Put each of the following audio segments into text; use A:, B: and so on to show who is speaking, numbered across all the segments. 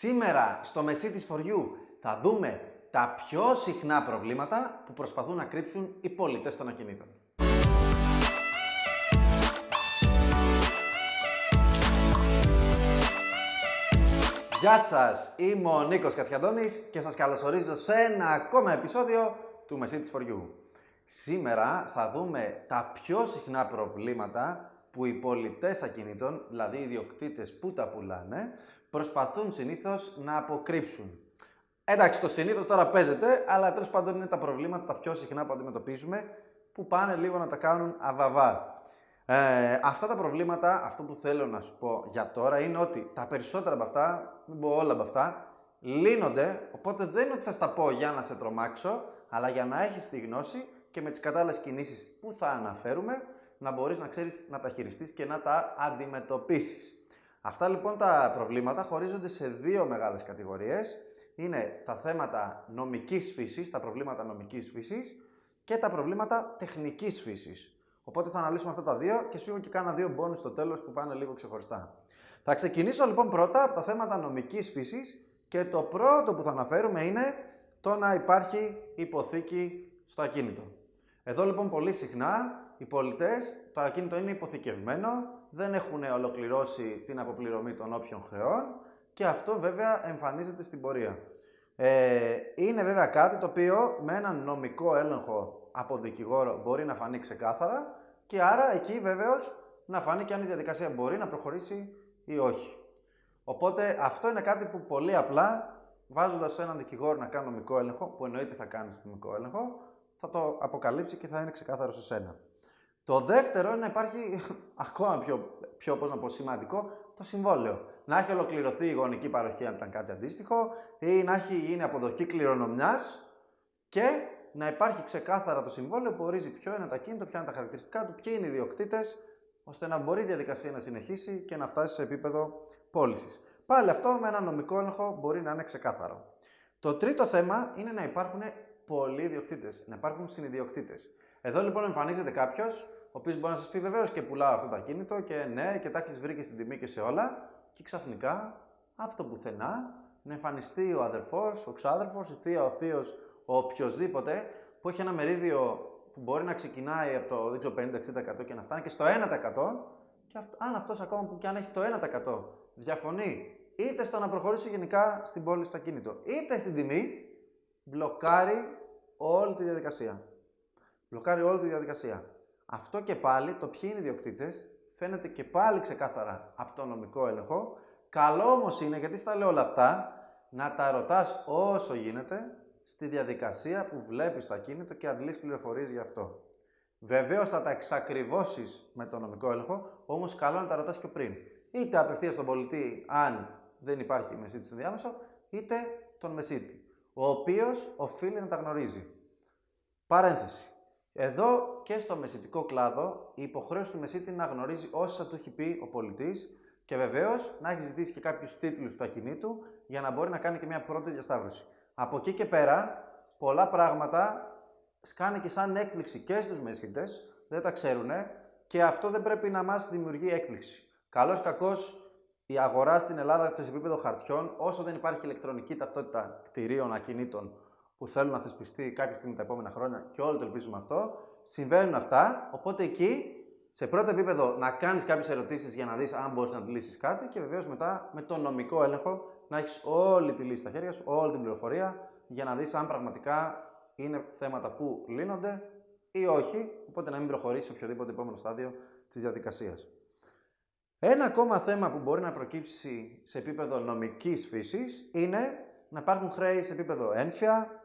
A: Σήμερα στο Μεσίτης For You θα δούμε τα πιο συχνά προβλήματα που προσπαθούν να κρύψουν οι πολιτές των ακινήτων. Γεια σας, είμαι ο Νίκος Κατσιαντώνης και σας καλωσορίζω σε ένα ακόμα επεισόδιο του Message for You. Σήμερα θα δούμε τα πιο συχνά προβλήματα που οι πολιτές ακινήτων, δηλαδή οι ιδιοκτήτες που τα πουλάνε, προσπαθούν συνήθως να αποκρύψουν. Εντάξει, το συνήθως τώρα παίζεται, αλλά τέλος πάντων είναι τα προβλήματα τα πιο συχνά που αντιμετωπίζουμε, που πάνε λίγο να τα κάνουν αβαβά. Ε, αυτά τα προβλήματα, αυτό που θέλω να σου πω για τώρα είναι ότι τα περισσότερα από αυτά, μην πω όλα από αυτά, λύνονται, οπότε δεν είναι ότι θα στα πω για να σε τρομάξω, αλλά για να έχεις τη γνώση και με τις κατάλληλες κινήσεις που θα αναφέρουμε, να μπορείς να ξέρεις να τα χειριστείς και να τα αντιμετωπίσεις. Αυτά λοιπόν τα προβλήματα χωρίζονται σε δύο μεγάλες κατηγορίες. Είναι τα θέματα νομικής φύσης, τα προβλήματα νομικής φύσης και τα προβλήματα τεχνικής φύσης. Οπότε θα αναλύσουμε αυτά τα δύο και σου και κάνα δύο μπόνους στο τέλος που πάνε λίγο ξεχωριστά. Θα ξεκινήσω λοιπόν πρώτα από τα θέματα νομικής φύσης και το πρώτο που θα αναφέρουμε είναι το να υπάρχει υποθήκη στο ακίνητο. Εδώ λοιπόν πολύ συχνά οι πολιτές, το ακίνητο είναι υποθηκευμένο, δεν έχουν ολοκληρώσει την αποπληρωμή των όποιων χρεών και αυτό βέβαια εμφανίζεται στην πορεία. Ε, είναι βέβαια κάτι το οποίο με έναν νομικό έλεγχο από δικηγόρο μπορεί να φανεί ξεκάθαρα και άρα εκεί βεβαίως να φανεί και αν η διαδικασία μπορεί να προχωρήσει ή όχι. Οπότε αυτό είναι κάτι που πολύ απλά βάζοντας έναν δικηγόρο να κάνει νομικό έλεγχο, που εννοείται θα κάνει νομικό έλεγχο, θα το αποκαλύψει και θα είναι ξεκάθαρο σε σένα. Το δεύτερο είναι να υπάρχει ακόμα πιο, πιο πώς να πω, σημαντικό το συμβόλαιο. Να έχει ολοκληρωθεί η γονική παροχή αν ήταν κάτι αντίστοιχο ή να έχει γίνει αποδοχή κληρονομιάς και να υπάρχει ξεκάθαρα το συμβόλαιο που ορίζει ποιο είναι το ακίνητο, ποια είναι τα χαρακτηριστικά του, ποιοι είναι οι ιδιοκτήτες, ώστε να μπορεί η διαδικασία να συνεχίσει και να φτάσει σε επίπεδο πώλησης. Πάλι αυτό με ένα νομικό έλεγχο μπορεί να είναι ξεκάθαρο. Το τρίτο θέμα είναι να υπάρχουν πολλοί ιδιοκτήτες, να υπάρχουν συνειδιοκτήτες. Εδώ λοιπόν εμφανίζεται κάποιος ο οποίος μπορεί να σας πει βεβαίως και πουλάω αυτό το ακίνητο και ναι, και τα έχεις βρει και στην τιμή και σε όλα. Και ξαφνικά από το πουθενά να εμφανιστεί ο αδερφός, ο ξάδερφος, η θεία, ο θείος, ο οποιοδήποτε που έχει ένα μερίδιο που μπορεί να ξεκινάει από το 50-60% και να φτάνει και στο 1%. Και αν αυτός ακόμα που και αν έχει το 1% διαφωνεί είτε στο να προχωρήσει γενικά στην πόλη στο ακίνητο, είτε στην τιμή, μπλοκάρει όλη τη διαδικασία. Μπλοκάρει όλη τη διαδικασία. Αυτό και πάλι, το ποιοι είναι οι ιδιοκτήτες, φαίνεται και πάλι ξεκάθαρα από το νομικό έλεγχο. Καλό όμως είναι, γιατί στα λέω όλα αυτά, να τα ρωτάς όσο γίνεται στη διαδικασία που βλέπεις το ακίνητο και αντλείς πληροφορίες γι' αυτό. Βεβαίως θα τα εξακριβώσεις με το νομικό έλεγχο, όμως καλό να τα ρωτάς πιο πριν. Είτε απευθείας στον πολιτή, αν δεν υπάρχει μεσίτη στο διάμεσο, είτε τον μεσίτη, ο οποίος οφείλει να τα γνωρίζει. Παρένθεση. Εδώ και στο μεσητικό κλάδο, η υποχρέωση του μεσίτη είναι να γνωρίζει όσα του έχει πει ο πολιτής και βεβαίως να έχει ζητήσει και κάποιους τίτλους του ακινήτου για να μπορεί να κάνει και μια πρώτη διασταύρωση. Από εκεί και πέρα, πολλά πράγματα σκάνε και σαν έκπληξη και στους μεσίτε, δεν τα ξέρουν και αυτό δεν πρέπει να μας δημιουργεί έκπληξη. Καλός κακός η αγορά στην Ελλάδα το επίπεδο χαρτιών, όσο δεν υπάρχει ηλεκτρονική ταυτότητα κτηρίων, ακινήτων που θέλουν να θεσπιστεί κάποια στιγμή τα επόμενα χρόνια και όλοι το ελπίζουμε αυτό. Συμβαίνουν αυτά, οπότε εκεί σε πρώτο επίπεδο να κάνεις κάποιες ερωτήσεις για να δεις αν μπορείς να λύσεις κάτι και βεβαίως μετά με το νομικό έλεγχο να έχεις όλη τη λύση στα χέρια σου, όλη την πληροφορία για να δεις αν πραγματικά είναι θέματα που λύνονται ή όχι, οπότε να μην προχωρήσεις οποιοδήποτε επόμενο στάδιο της διαδικασίας. Ένα ακόμα θέμα που μπορεί να προκύψει σε επίπεδο νομικής φύσης είναι να υπάρχουν χρέη σε επίπεδο ένφια,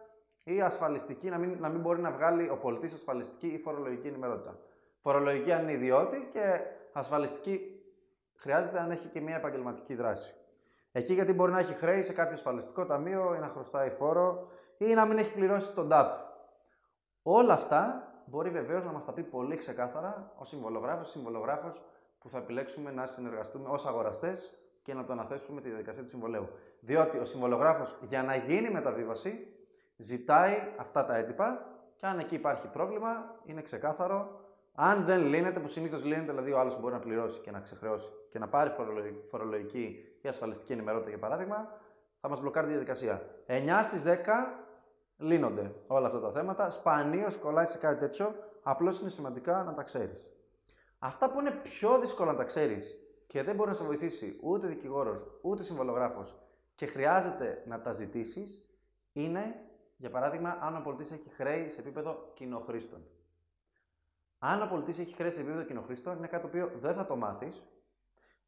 A: ή ασφαλιστική, να μην, να μην μπορεί να βγάλει ο πολιτής ασφαλιστική ή φορολογική ενημερότητα. Φορολογική αν είναι ιδιώτη και ασφαλιστική χρειάζεται αν έχει και μια επαγγελματική δράση. Εκεί γιατί μπορεί να έχει χρέη σε κάποιο ασφαλιστικό ταμείο ή να χρωστάει φόρο ή να μην έχει πληρώσει τον ΤΑΠ. Όλα αυτά μπορεί βεβαίως να μας τα πει πολύ ξεκάθαρα ο συμβολογράφος, συμβολογράφος που θα επιλέξουμε να συνεργαστούμε ως αγοραστές και να το αναθέσουμε τη διαδικασία του συμβολέου. Διότι ο συμβολογράφος για να γίνει μεταβίβαση ζητάει αυτά τα έντυπα και αν εκεί υπάρχει πρόβλημα, είναι ξεκάθαρο. Αν δεν λύνεται, που συνήθως λύνεται, δηλαδή ο άλλος μπορεί να πληρώσει και να ξεχρεώσει και να πάρει φορολογική ή ασφαλιστική ενημερότητα για παράδειγμα, θα μας μπλοκάρει τη διαδικασία. 9 στις 10 λύνονται όλα αυτά τα θέματα. Σπανίως κολλάει σε κάτι τέτοιο. Απλώς είναι σημαντικά να τα ξέρεις. Αυτά που είναι πιο δύσκολα να τα ξέρεις και δεν μπορεί να σε βοηθήσει ούτε δικηγόρος ούτε συμβολογράφος και χρειάζεται να τα ζητήσεις είναι, για παράδειγμα, αν ο πολιτής έχει χρέη σε επίπεδο κοινοχρήστων. Αν ο πολιτής έχει χρέη σε επίπεδο κοινοχρήστων, είναι κάτι το οποίο δεν θα το μάθεις.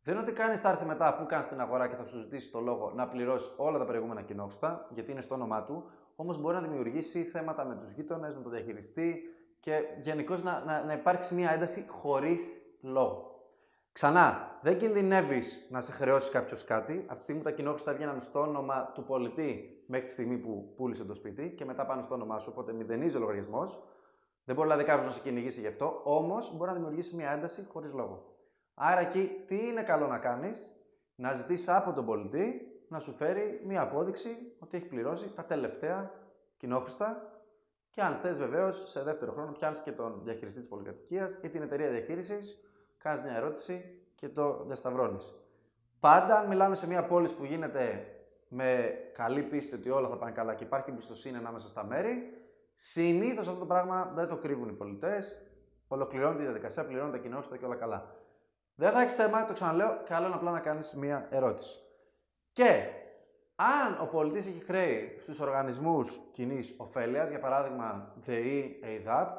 A: Δεν είναι ότι κάνεις θα έρθει μετά, αφού κάνεις την αγορά και θα σου ζητήσει το λόγο να πληρώσεις όλα τα προηγούμενα κοινόχρηστα, γιατί είναι στο όνομά του, όμως μπορεί να δημιουργήσει θέματα με τους γείτονες, με τον διαχειριστή και γενικώς να, να, να υπάρξει μια ένταση χωρίς λόγο. Ξανά, δεν κινδυνεύεις να σε χρεώσει κάποιος κάτι. Από τη στιγμή που τα κοινόχρηστα έβγαιναν στο όνομα του πολιτή μέχρι τη στιγμή που πούλησε το σπίτι και μετά πάνε στο όνομά σου, οπότε μηδενίζει ο λογαριασμός. Δεν μπορεί δηλαδή κάποιο να σε κυνηγήσει γι' αυτό, όμως μπορεί να δημιουργήσει μια ένταση χωρίς λόγο. Άρα εκεί τι είναι καλό να κάνεις, να ζητήσεις από τον πολιτή να σου φέρει μια απόδειξη ότι έχει πληρώσει τα τελευταία κοινόχρηστα και αν θες βεβαίως σε δεύτερο χρόνο πιάνεις και τον διαχειριστή της πολυκατοικίας ή την εταιρεία διαχείρισης, κάνεις μια ερώτηση και το διασταυρώνεις. Πάντα, αν μιλάμε σε μια πόλη που γίνεται με καλή πίστη ότι όλα θα πάνε καλά και υπάρχει εμπιστοσύνη ανάμεσα στα μέρη, συνήθως αυτό το πράγμα δεν το κρύβουν οι πολιτές. Ολοκληρώνει τη διαδικασία, πληρώνει τα κοινόχρηστα και όλα καλά. Δεν θα έχεις θέμα, το ξαναλέω, καλό είναι απλά να κάνεις μία ερώτηση. Και αν ο πολιτής έχει χρέη στους οργανισμούς κοινής ωφέλειας, για παράδειγμα ΔΕΗ, ΕΙΔΑΠ,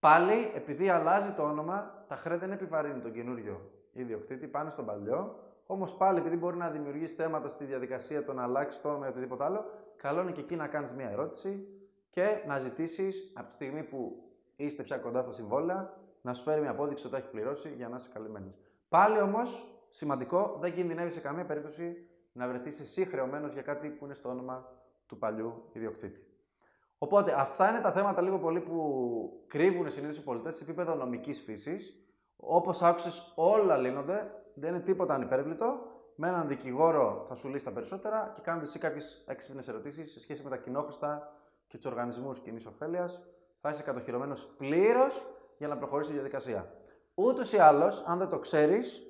A: πάλι επειδή αλλάζει το όνομα, τα χρέη δεν επιβαρύνει τον καινούριο ιδιοκτήτη, πάνε στον παλιό. Όμως πάλι επειδή μπορεί να δημιουργήσει θέματα στη διαδικασία το να αλλάξει το όνομα ή οτιδήποτε άλλο, καλό είναι και εκεί να κάνεις μία ερώτηση και να ζητήσεις από τη στιγμή που είστε πια κοντά στα συμβόλαια να σου φέρει μια απόδειξη ότι έχεις πληρώσει για να είσαι καλυμμένος. Πάλι όμως, σημαντικό, δεν κινδυνεύει σε καμία περίπτωση να βρεθείς εσύ χρεωμένος για κάτι που είναι στο όνομα του παλιού ιδιοκτήτη. Οπότε, αυτά είναι τα θέματα λίγο πολύ που κρύβουν συνήθως οι πολιτές σε επίπεδο νομικής φύσης. Όπως άκουσες, όλα λύνονται, δεν είναι τίποτα ανυπέρβλητο. Με έναν δικηγόρο θα σου λύσει τα περισσότερα και κάνοντα εσύ κάποιες έξυπνες ερωτήσεις σε σχέση με τα κοινόχρηστα και τους οργανισμούς κοινής ωφέλειας, θα είσαι κατοχυρωμένος πλήρως για να προχωρήσεις η διαδικασία. Ούτως ή άλλως, αν δεν το ξέρεις,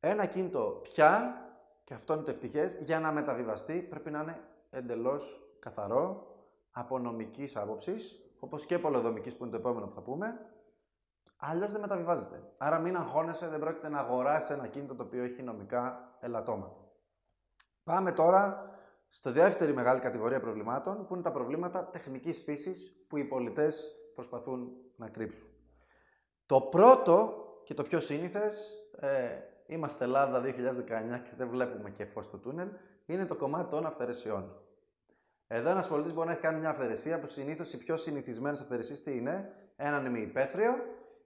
A: ένα κινητό πια, και αυτό είναι το ευτυχές, για να μεταβιβαστεί πρέπει να είναι εντελώς καθαρό από νομικής άποψης, όπως και πολεοδομικής που είναι το επόμενο που θα πούμε. Αλλιώς δεν μεταβιβάζεται. Άρα μην αγχώνεσαι, δεν πρόκειται να αγοράσεις ένα κινητό το οποίο έχει νομικά ελαττώματα. Πάμε τώρα στη δεύτερη μεγάλη κατηγορία προβλημάτων, που είναι τα προβλήματα τεχνικής φύσης που οι πολιτές προσπαθούν να κρύψουν. Το πρώτο και το πιο σύνηθες, ε, είμαστε Ελλάδα 2019 και δεν βλέπουμε και φως στο τούνελ, είναι το κομμάτι των αυθαιρεσιών. Εδώ ένας πολιτής μπορεί να έχει κάνει μια αυθαιρεσία που συνήθως οι πιο συνηθισμένες αυθαιρεσίες τι είναι, έναν ημιυπαίθριο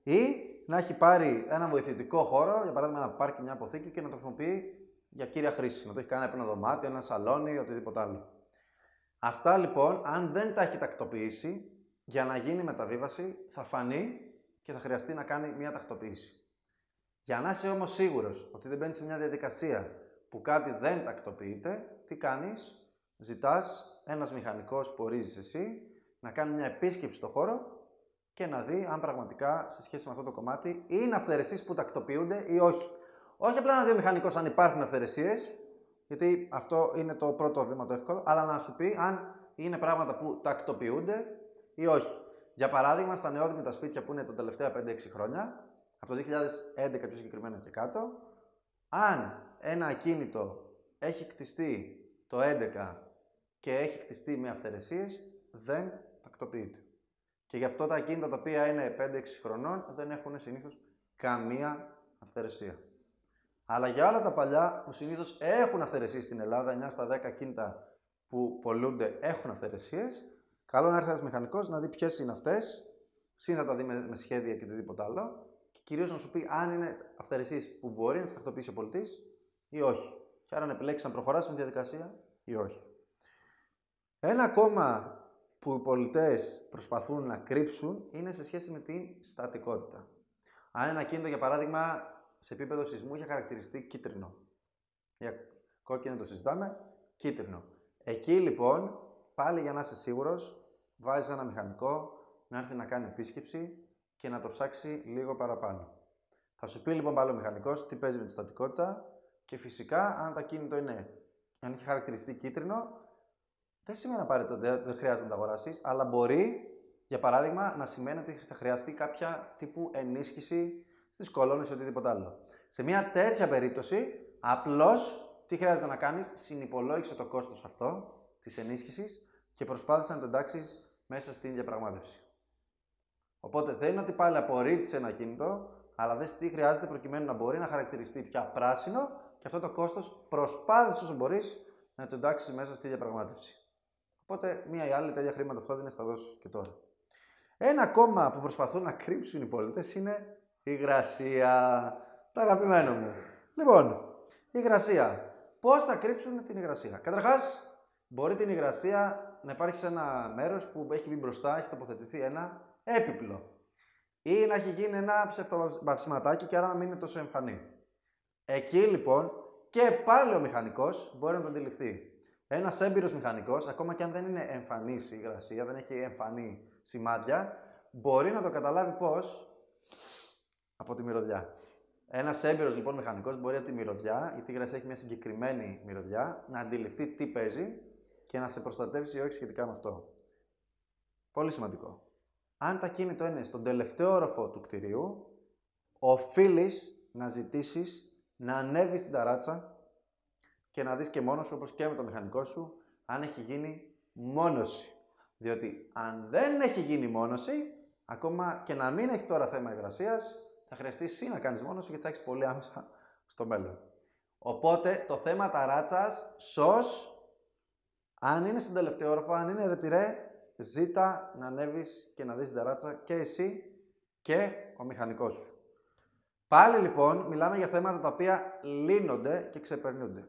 A: ή να έχει πάρει έναν βοηθητικό χώρο, για παράδειγμα να πάρει μια αποθήκη και να το χρησιμοποιεί για κύρια χρήση. Να το έχει κάνει ένα δωμάτιο, ένα σαλόνι, οτιδήποτε άλλο. Αυτά λοιπόν, αν δεν τα έχει τακτοποιήσει, για να γίνει μεταβίβαση θα φανεί και θα χρειαστεί να κάνει μια τακτοποίηση. Για να είσαι όμως σίγουρος ότι δεν μπαίνεις σε μια διαδικασία που κάτι δεν τακτοποιείται, τι κάνεις, ζητάς ένας μηχανικός που ορίζεις εσύ να κάνει μια επίσκεψη στο χώρο και να δει αν πραγματικά σε σχέση με αυτό το κομμάτι είναι αυθαιρεσίες που τακτοποιούνται ή όχι. Όχι απλά να δει ο μηχανικός αν υπάρχουν αυθαιρεσίες, γιατί αυτό είναι το πρώτο βήμα το εύκολο, αλλά να σου πει αν είναι πράγματα που τακτοποιούνται ή όχι. Για παράδειγμα, στα νεόδημητα σπίτια που είναι τα τελευταία 5-6 χρόνια, από το 2011 πιο συγκεκριμένα και κάτω, αν ένα ακίνητο έχει κτιστεί το 11 και έχει κτιστεί με αυθαιρεσίες, δεν τακτοποιείται. Και γι' αυτό τα ακίνητα τα οποία είναι 5-6 χρονών δεν έχουν συνήθως καμία αυθαιρεσία. Αλλά για όλα τα παλιά που συνήθως έχουν αυθαιρεσίες στην Ελλάδα, 9 στα 10 ακίνητα που πολλούνται έχουν αυθαιρεσίες, Καλό να έρθει ένας μηχανικός να δει ποιες είναι αυτές, συν θα τα δει με, σχέδια και οτιδήποτε άλλο, και κυρίως να σου πει αν είναι αυθαιρεσίες που μπορεί να τις τακτοποιήσει ο πολιτής ή όχι. Και άρα να επιλέξεις να προχωράσει με τη διαδικασία ή όχι. Ένα ακόμα που οι πολιτές προσπαθούν να κρύψουν είναι σε σχέση με την στατικότητα. Αν ένα κίνητο, για παράδειγμα, σε επίπεδο σεισμού είχε χαρακτηριστεί κίτρινο. Για κόκκινο το συζητάμε, κίτρινο. Εκεί λοιπόν, πάλι για να είσαι σίγουρος, βάζει ένα μηχανικό να έρθει να κάνει επίσκεψη και να το ψάξει λίγο παραπάνω. Θα σου πει λοιπόν πάλι ο μηχανικός τι παίζει με τη στατικότητα και φυσικά αν το ακίνητο είναι αν έχει χαρακτηριστεί κίτρινο, δεν σημαίνει απαραίτητο ότι δεν χρειάζεται να τα αγοράσεις, αλλά μπορεί, για παράδειγμα, να σημαίνει ότι θα χρειαστεί κάποια τύπου ενίσχυση στις κολόνες ή οτιδήποτε άλλο. Σε μια τέτοια περίπτωση, απλώς τι χρειάζεται να κάνεις, συνυπολόγισε το κόστος αυτό της ενίσχυσης και προσπάθησες να το εντάξεις μέσα στην διαπραγμάτευση. Οπότε δεν είναι ότι πάλι απορρίπτεις ένα κινητό, αλλά δες τι χρειάζεται προκειμένου να μπορεί να χαρακτηριστεί πια πράσινο και αυτό το κόστος προσπάθησες όσο μπορείς να το εντάξεις μέσα στη διαπραγμάτευση. Οπότε μία ή άλλη τέτοια χρήματα που θα δίνεις θα δώσεις και τώρα. Ένα ακόμα που προσπαθούν να κρύψουν οι πολίτες είναι η υγρασία. Τα αγαπημένο μου. Λοιπόν, η υγρασία. Πώς θα κρύψουν την υγρασία. Καταρχάς, μπορεί την υγρασία να υπάρχει σε ένα μέρος που έχει βγει μπροστά, έχει τοποθετηθεί ένα έπιπλο. Ή να έχει γίνει ένα ψευτοβαψιματάκι και άρα να μην είναι τόσο εμφανή. Εκεί λοιπόν και πάλι ο μηχανικός μπορεί να το αντιληφθεί. Ένας έμπειρος μηχανικός, ακόμα και αν δεν είναι εμφανής η υγρασία, δεν έχει εμφανή σημάδια, μπορεί να το καταλάβει πώς από τη μυρωδιά. Ένας έμπειρος λοιπόν μηχανικός μπορεί από τη μυρωδιά, γιατί η υγρασία έχει μια συγκεκριμένη μυρωδιά, να αντιληφθεί τι παίζει και να σε προστατεύσει ή όχι σχετικά με αυτό. Πολύ σημαντικό. Αν τα κίνητο είναι στον τελευταίο όροφο του κτηρίου, οφείλεις να ζητήσεις να ανέβεις στην ταράτσα και να δεις και μόνος σου, όπως και με το μηχανικό σου, αν έχει γίνει μόνωση. Διότι αν δεν έχει γίνει μόνωση, ακόμα και να μην έχει τώρα θέμα υγρασίας, θα χρειαστεί εσύ να κάνεις μόνος σου και θα έχεις πολύ άμεσα στο μέλλον. Οπότε το θέμα ταράτσας, σως, αν είναι στον τελευταίο όροφο, αν είναι ρετυρέ, ζήτα να ανέβεις και να δεις την ταράτσα και εσύ και ο μηχανικός σου. Πάλι λοιπόν μιλάμε για θέματα τα οποία λύνονται και ξεπερνούνται.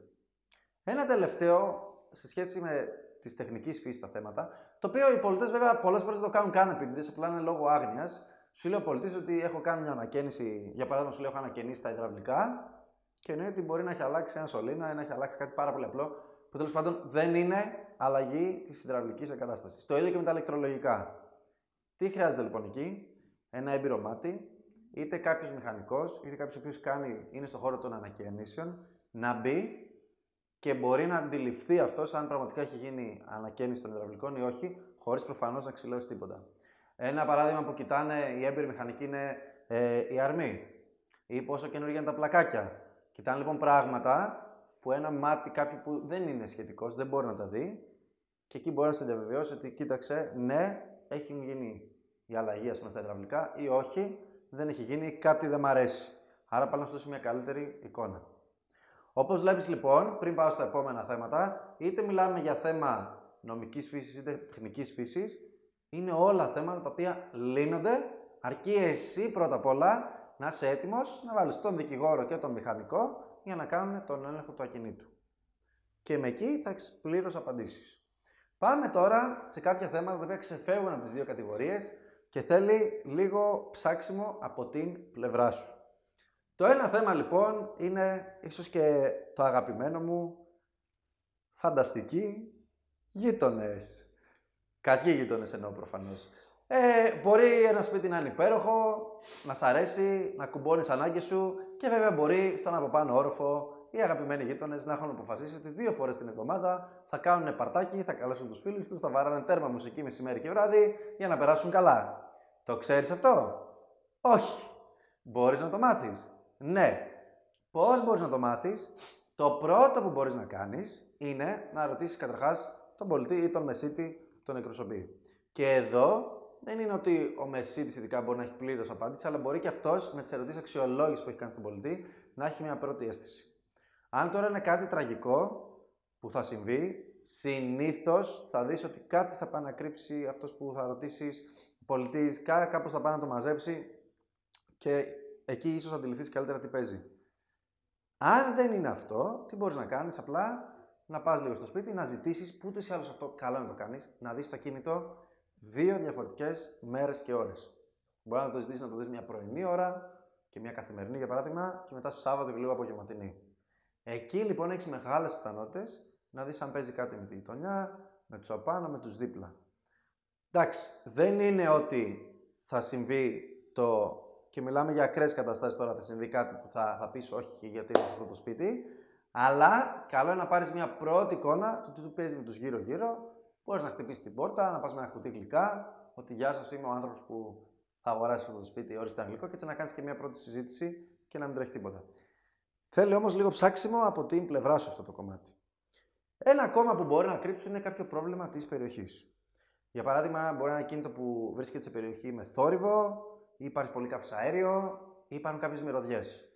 A: Ένα τελευταίο σε σχέση με της τεχνικής φύσης τα θέματα, το οποίο οι πολιτές βέβαια πολλές φορές δεν το κάνουν καν επειδή απλά είναι λόγω άγνοιας. Σου λέει ο πολιτής ότι έχω κάνει μια ανακαίνιση, για παράδειγμα, σου λέω έχω ανακαινήσει τα υδραυλικά και εννοεί ότι μπορεί να έχει αλλάξει ένα σωλήνα ή να έχει αλλάξει κάτι πάρα πολύ απλό, που τέλος πάντων δεν είναι αλλαγή της υδραυλικής εγκατάστασης. Το ίδιο και με τα ηλεκτρολογικά. Τι χρειάζεται λοιπόν εκεί, ένα έμπειρο μάτι, είτε κάποιος μηχανικός, είτε κάποιος ο οποίος είναι στον χώρο των ανακαίνησεων, να μπει και μπορεί να αντιληφθεί αυτός αν πραγματικά έχει γίνει ανακαίνιση των υδραυλικών ή όχι, χωρίς προφανώς να ξυλώσει τίποτα. Ένα παράδειγμα που κοιτάνε οι έμπειροι μηχανικοί είναι ε, η αρμή ή πόσο καινούργια είναι τα πλακάκια. Κοιτάνε λοιπόν πράγματα που ένα μάτι κάποιου που δεν είναι σχετικός δεν μπορεί να τα δει και εκεί μπορεί να σε διαβεβαιώσει ότι κοίταξε, ναι, έχει γίνει η αλλαγή ας πούμε, στα υδραυλικά ή όχι, δεν έχει γίνει, κάτι δεν μ' αρέσει. Άρα πάλι να σου δώσει μια καλύτερη εικόνα. Όπως βλέπεις λοιπόν, πριν πάω στα επόμενα θέματα, είτε μιλάμε για θέμα νομικής φύσης είτε τεχνικής φύσης, είναι όλα θέματα τα οποία λύνονται, αρκεί εσύ πρώτα απ' όλα να είσαι έτοιμος να βάλεις τον δικηγόρο και τον μηχανικό για να κάνουν τον έλεγχο του ακινήτου. Και με εκεί θα έχεις πλήρως απαντήσεις. Πάμε τώρα σε κάποια θέματα τα οποία ξεφεύγουν από τις δύο κατηγορίες και θέλει λίγο ψάξιμο από την πλευρά σου. Το ένα θέμα λοιπόν είναι ίσως και το αγαπημένο μου φανταστικοί γείτονες. Κακοί γείτονες εννοώ προφανώς. Ε, μπορεί ένας σπίτι να είναι υπέροχο, να σ' αρέσει, να κουμπώνεις ανάγκες σου και βέβαια μπορεί στον από πάνω όροφο οι αγαπημένοι γείτονες να έχουν αποφασίσει ότι δύο φορές την εβδομάδα θα κάνουν παρτάκι, θα καλέσουν τους φίλους τους, θα βάρανε τέρμα μουσική μεσημέρι και βράδυ για να περάσουν καλά. Το ξέρεις αυτό, Όχι. Μπορείς να το μάθεις. Ναι. Πώς μπορείς να το μάθεις; Το πρώτο που μπορείς να κάνεις είναι να ρωτήσεις καταρχάς τον πολιτή ή τον μεσίτη τον εκπροσωπεί. Και εδώ δεν είναι ότι ο μεσίτης ειδικά μπορεί να έχει πλήρως απάντηση, αλλά μπορεί και αυτός με τις ερωτήσεις αξιολόγησης που έχει κάνει στον πολιτή να έχει μια πρώτη αίσθηση. Αν τώρα είναι κάτι τραγικό που θα συμβεί, συνήθως θα δεις ότι κάτι θα πάει να κρύψει αυτός που θα ρωτήσεις, ο πολιτής, κάπως θα πάει να το μαζέψει και εκεί ίσως αντιληφθείς καλύτερα τι παίζει. Αν δεν είναι αυτό, τι μπορείς να κάνεις, απλά να πας λίγο στο σπίτι, να ζητήσεις που ούτε ή άλλως αυτό καλό να το κάνεις, να δεις το κινητό δύο διαφορετικές μέρες και ώρες. Μπορεί να το ζητήσεις να το δεις μια πρωινή ώρα και μια καθημερινή για παράδειγμα, και μετά Σάββατο και λίγο απογευματινή. Εκεί λοιπόν έχεις μεγάλες πιθανότητες να δεις αν παίζει κάτι με τη γειτονιά, με τους απάνω, με τους δίπλα. Εντάξει, δεν είναι ότι θα συμβεί το και μιλάμε για ακραίες καταστάσεις τώρα, θα συμβεί κάτι που θα, θα πεις όχι γιατί είναι σε αυτό το σπίτι. Αλλά καλό είναι να πάρεις μια πρώτη εικόνα του τι του παίζει με τους γύρω-γύρω. Μπορείς να χτυπήσεις την πόρτα, να πας με ένα κουτί γλυκά, ότι γεια σας, είμαι ο άνθρωπος που θα αγοράσει αυτό το σπίτι, όριστε αγγλικό, και έτσι να κάνεις και μια πρώτη συζήτηση και να μην τρέχει τίποτα. Θέλει όμως λίγο ψάξιμο από την πλευρά σου αυτό το κομμάτι. Ένα ακόμα που μπορεί να κρύψουν είναι κάποιο πρόβλημα της περιοχής. Για παράδειγμα, μπορεί να είναι κίνητο που βρίσκεται σε περιοχή με θόρυβο, ή υπάρχει πολύ καυσαέριο, ή υπάρχουν κάποιες μυρωδιές.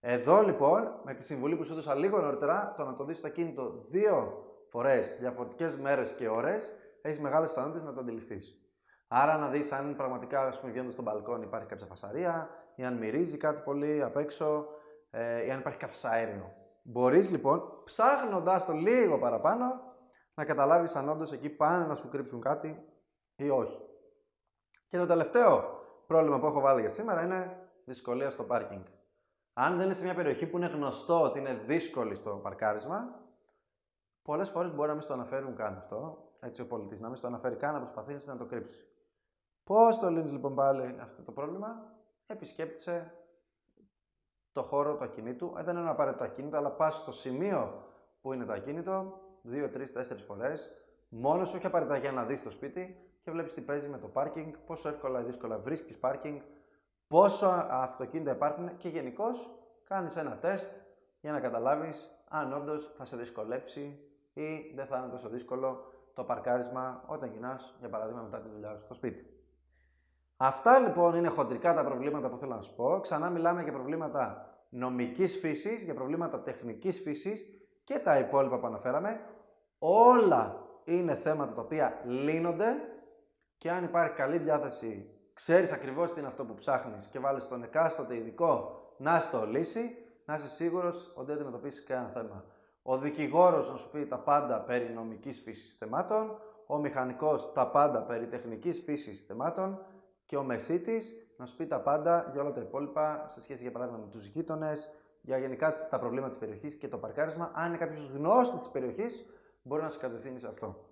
A: Εδώ λοιπόν, με τη συμβουλή που σου έδωσα λίγο νωρίτερα, το να το δεις το κίνητο δύο φορές, διαφορετικές μέρες και ώρες, έχεις μεγάλες πιθανότητες να το αντιληφθείς. Άρα να δεις αν πραγματικά ας πούμε, βγαίνοντας στο μπαλκόνι υπάρχει κάποια φασαρία, ή αν μυρίζει κάτι πολύ απ' έξω, ε, ή αν υπάρχει καυσαέριο. Μπορείς λοιπόν, ψάχνοντας το λίγο παραπάνω, να καταλάβεις αν όντως εκεί πάνε να σου κρύψουν κάτι ή όχι. Και το τελευταίο πρόβλημα που έχω βάλει για σήμερα είναι δυσκολία στο πάρκινγκ. Αν δεν είναι σε μια περιοχή που είναι γνωστό ότι είναι δύσκολη στο παρκάρισμα, πολλές φορές μπορεί να μην στο αναφέρουν καν αυτό, έτσι ο πολιτής, να μην στο αναφέρει καν, να προσπαθήσει να το κρύψει. Πώς το λύνεις λοιπόν πάλι αυτό το πρόβλημα, επισκέπτησε το χώρο του ακινήτου. Ε, δεν είναι να πάρει το ακίνητο, αλλά πας στο σημείο που είναι το ακίνητο, δύο, τρεις, τέσσερις φορές, μόνος σου, όχι απαραίτητα για να δεις το σπίτι και βλέπεις τι παίζει με το πάρκινγκ, πόσο εύκολα ή δύσκολα βρίσκεις πάρκινγκ, πόσο αυτοκίνητα υπάρχουν και γενικώς κάνεις ένα τεστ για να καταλάβεις αν όντως θα σε δυσκολέψει ή δεν θα είναι τόσο δύσκολο το παρκάρισμα όταν γυρνάς, για παράδειγμα, μετά τη δουλειά σου στο σπίτι. Αυτά λοιπόν είναι χοντρικά τα προβλήματα που θέλω να σου πω. Ξανά μιλάμε για προβλήματα νομικής φύσης, για προβλήματα τεχνικής φύσης και τα υπόλοιπα που αναφέραμε. Όλα είναι θέματα τα οποία λύνονται και αν υπάρχει καλή διάθεση, ξέρεις ακριβώς τι είναι αυτό που ψάχνεις και βάλεις τον εκάστοτε ειδικό να στο λύσει, να είσαι σίγουρος ότι δεν αντιμετωπίσεις κανένα θέμα. Ο δικηγόρος να σου πει τα πάντα περί νομικής φύσης θεμάτων, ο μηχανικός τα πάντα περί τεχνικής φύσης θεμάτων και ο μεσίτης να σου πει τα πάντα για όλα τα υπόλοιπα σε σχέση για παράδειγμα με τους γείτονες, για γενικά τα προβλήματα της περιοχής και το παρκάρισμα. Αν είναι κάποιος γνώστης της περιοχής, μπορεί να σε κατευθύνει σε αυτό.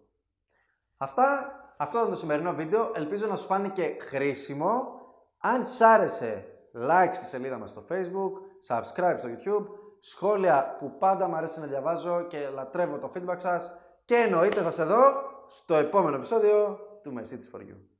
A: Αυτά, αυτό ήταν το σημερινό βίντεο. Ελπίζω να σου φάνηκε χρήσιμο. Αν σ' άρεσε, like στη σελίδα μας στο facebook, subscribe στο youtube, σχόλια που πάντα μου αρέσει να διαβάζω και λατρεύω το feedback σας και εννοείται θα σε δω στο επόμενο επεισόδιο του My Cities For You.